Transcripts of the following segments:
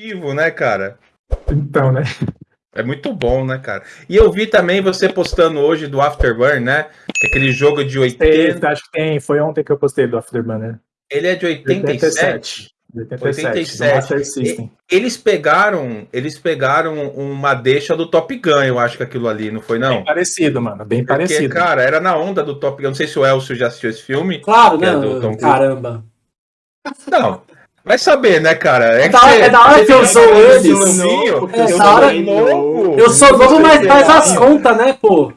Ativo, né, cara? Então, né? É muito bom, né, cara? E eu vi também você postando hoje do Afterburn, né? Que aquele jogo de 80. Acho que tem, foi ontem que eu postei do Afterburn, né? Ele é de 87. 87. 87. Master System. Eles pegaram, eles pegaram uma deixa do Top Gun, eu acho que aquilo ali, não foi não? Bem parecido, mano, bem Porque, parecido. cara, era na onda do Top Gun. Não sei se o Elcio já assistiu esse filme. Claro, né? É caramba. Não, Vai saber, né, cara? É, da, hora, é da hora que eu sou eles. É, da hora... novo. Eu sou novo, mas faz as contas, né, pô?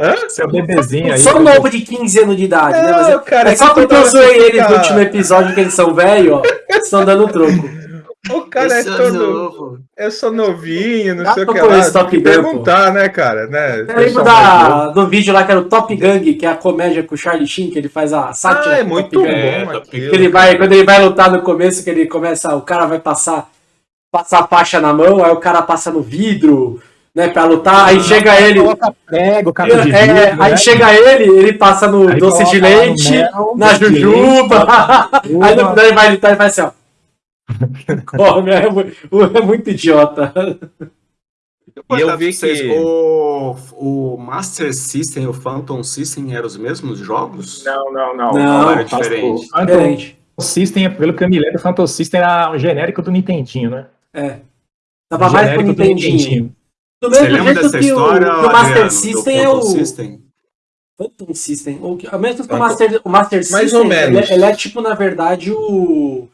Hã? Seu bebezinho aí. Sou novo de 15 anos de idade, né? Mas é, cara, é só porque eu zoei eles no último episódio que eles são velhos, ó. Estão dando troco. O cara eu é todo. Novo. Eu sou novinho, não sei o que lá. Top perguntar, né, cara? Né? Eu lembro da, do vídeo lá que era o Top Gang, que é a comédia com o Charlie Sheen, que ele faz a sátira. Ah, é muito bom. É, que ele vai, quando ele vai lutar no começo, que ele começa, o cara vai passar, passar a faixa na mão, aí o cara passa no vidro, né, pra lutar, aí ah, chega ele. Prego, de é, vidro, é, Aí né? chega ele, ele passa no aí doce de leite, mel, na jujuba. aí no final ele vai lutar e faz assim, ó. Come, é, é muito idiota. E eu vi vocês, que o, o Master System e o Phantom System eram os mesmos jogos? Não, não, não. Não, não era diferente. O diferente. System, pelo que eu me lembro, o Phantom System era o genérico do Nintendinho, né? É. Tava mais pro Nintendinho. Nintendinho. Do mesmo Você lembra dessa que história, o, que o Master Adriano, System é o... System? Phantom System. O, mesmo que o Master, o Master mais System, ou menos. Ele, ele é tipo, na verdade, o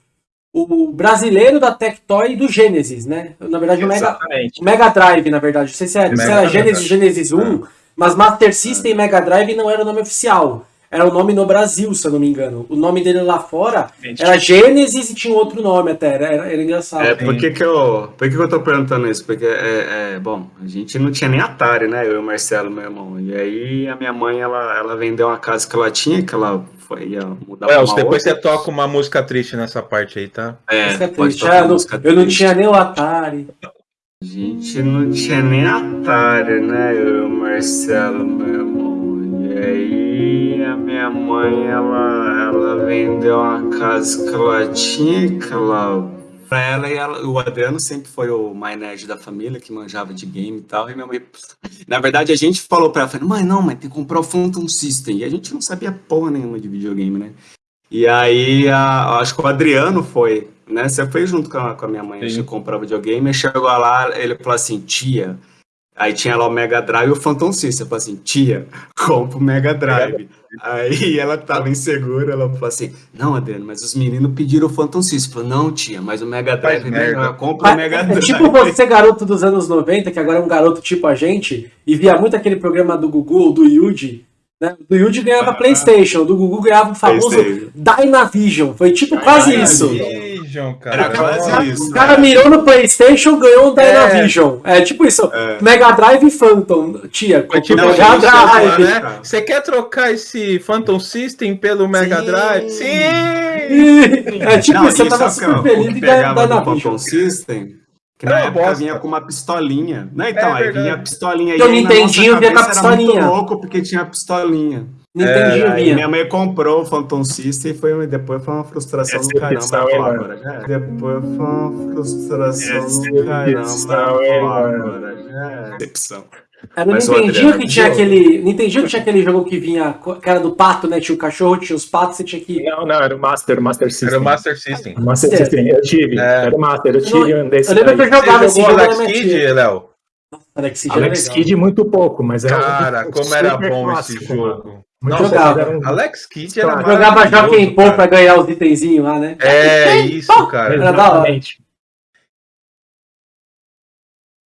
o brasileiro da Tectoy do Genesis, né? Na verdade, o Mega, o Mega Drive, na verdade. Não sei se era, se era Genesis, Genesis 1, é. mas Master System e Mega Drive não era o nome oficial. Era o nome no Brasil, se eu não me engano. O nome dele lá fora era Genesis e tinha outro nome até. Era, era engraçado. É, por que, que, eu, por que, que eu tô perguntando isso? Porque, é, é, bom, a gente não tinha nem Atari, né? Eu e o Marcelo, meu irmão. E aí a minha mãe, ela, ela vendeu uma casa que ela tinha, que ela foi, ia mudar é, depois outra. você toca uma música triste nessa parte aí, tá? É, música triste. Ah, música eu não tinha nem o Atari. A gente não tinha nem Atari, né? Eu e o Marcelo, meu irmão. E aí a minha mãe, ela, ela vendeu uma casa que ela tinha, que ela pra ela e ela, o Adriano sempre foi o mais nerd da família, que manjava de game e tal, e minha mãe... Na verdade, a gente falou pra ela, falou, mãe, não, mas tem que comprar o Phantom System, e a gente não sabia porra nenhuma de videogame, né? E aí, a, acho que o Adriano foi, né? Você foi junto com a, com a minha mãe, Sim. a gente comprou videogame, e chegou lá, ele falou assim, tia... Aí tinha lá o Mega Drive e o Phantom System. Eu falei assim, tia, compra o Mega Drive. Aí ela tava insegura, ela falou assim, não, Adriano, mas os meninos pediram o Phantom System. Falei, não, tia, mas o Mega Drive é melhor, compra o Mega é Drive. tipo você, garoto dos anos 90, que agora é um garoto tipo a gente, e via muito aquele programa do Gugu, do Yuji, né? Do Yuji ganhava ah, Playstation, do Gugu ganhava o famoso Dynavision. Foi tipo quase isso. Dynavision, cara. Era quase isso. O cara né? mirou no Playstation, ganhou um Dynavision. É, é tipo isso. É. Mega Drive e Phantom. Tia, é tipo Mega Drive. Né? Você quer trocar esse Phantom System pelo Mega Sim. Drive? Sim! É tipo, não, você tava super feliz de ganhar Dynavision. Phantom System que na época bosta. vinha com uma pistolinha. Né? Então, é, aí vinha a pistolinha. Eu Nintendinho vinha com a pistolinha. Era muito louco porque tinha a pistolinha. Nintendinho é, vinha. Minha mãe comprou o Phantom System e foi, depois foi uma frustração do caramba. É, agora, já Depois foi uma frustração do caramba. Agora, já Decepção. Era no Nintendinho que tinha aquele. Nintendinho que tinha aquele jogo que vinha. Que era do pato, né? Tinha o cachorro, tinha os patos, você tinha que. Não, não, era o Master, o Master System. Era o Master System. O Master System, eu tive. É. Era o Master, eu tive um desse. Eu lembro que eu jogava esse jogo. Alex Kidd, Léo? Alex Kidd, Alex Kidd muito pouco, mas era. Cara, um como era bom clássico, esse jogo. Muito jogava. Um... Alex Kidd era. Jogava Joaquim Pô pra ganhar os itenzinhos lá, né? É, isso, cara. Era da hora.